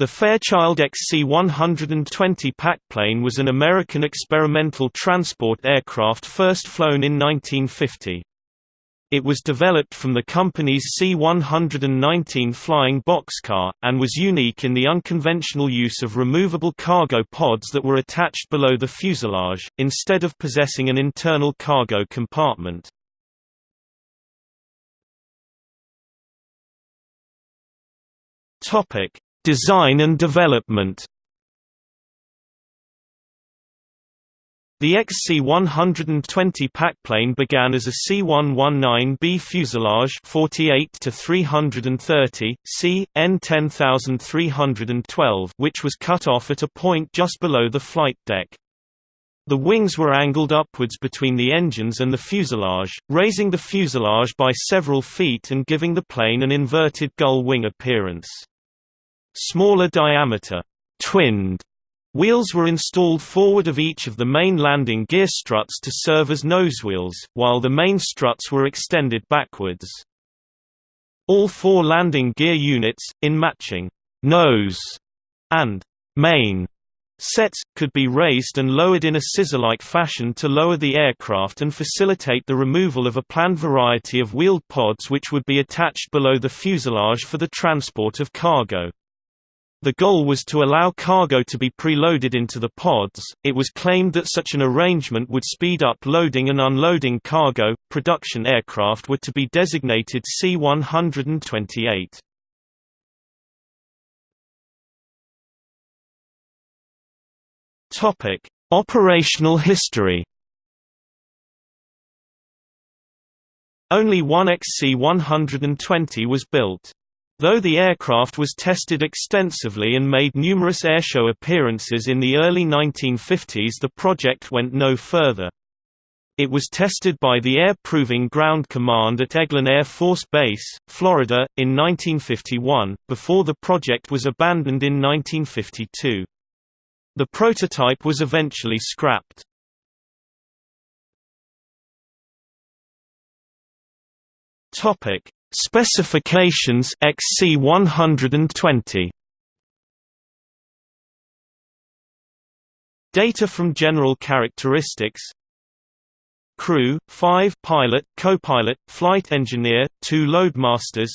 The Fairchild XC-120 packplane was an American experimental transport aircraft first flown in 1950. It was developed from the company's C-119 flying boxcar, and was unique in the unconventional use of removable cargo pods that were attached below the fuselage, instead of possessing an internal cargo compartment. Design and development The XC-120 packplane began as a C-119B fuselage 48 to 330, C, N 10312 which was cut off at a point just below the flight deck. The wings were angled upwards between the engines and the fuselage, raising the fuselage by several feet and giving the plane an inverted gull wing appearance. Smaller diameter, twinned Wheels were installed forward of each of the main landing gear struts to serve as nosewheels, while the main struts were extended backwards. All four landing gear units, in matching nose and main sets, could be raised and lowered in a scissor-like fashion to lower the aircraft and facilitate the removal of a planned variety of wheeled pods which would be attached below the fuselage for the transport of cargo. The goal was to allow cargo to be preloaded into the pods. It was claimed that such an arrangement would speed up loading and unloading cargo. Production aircraft were to be designated C-128. Topic: Operational history. Only one XC-120 was built. Though the aircraft was tested extensively and made numerous airshow appearances in the early 1950s the project went no further. It was tested by the Air Proving Ground Command at Eglin Air Force Base, Florida, in 1951, before the project was abandoned in 1952. The prototype was eventually scrapped. Topic: Specifications XC120 Data from general characteristics. Crew, 5 pilot, co-pilot, flight engineer, 2 loadmasters.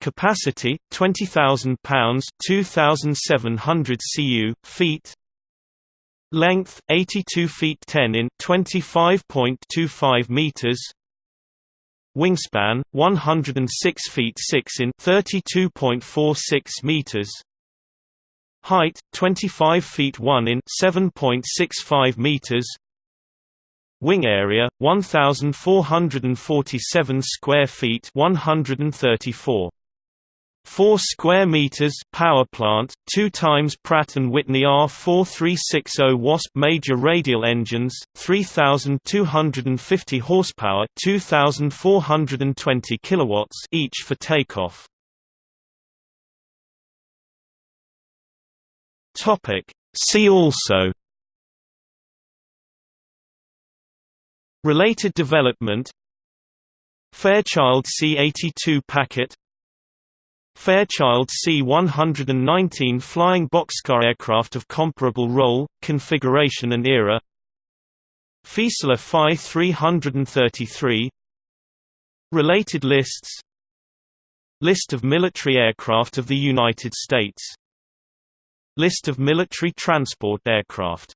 Capacity, 20,000 pounds 2,700 cu, feet. Length, 82 feet 10 in 25.25 meters Wingspan 106 feet 6 in 32.46 meters. Height 25 feet 1 in 7.65 meters. Wing area 1447 square feet 134 4 square meters power plant 2 times Pratt and Whitney R4360 Wasp major radial engines 3250 horsepower 2420 kilowatts each for takeoff. Topic. See also Related development Fairchild C-82 packet Fairchild C-119 flying boxcar aircraft of comparable role, configuration and era. Fieseler Fi 333 Related lists. List of military aircraft of the United States. List of military transport aircraft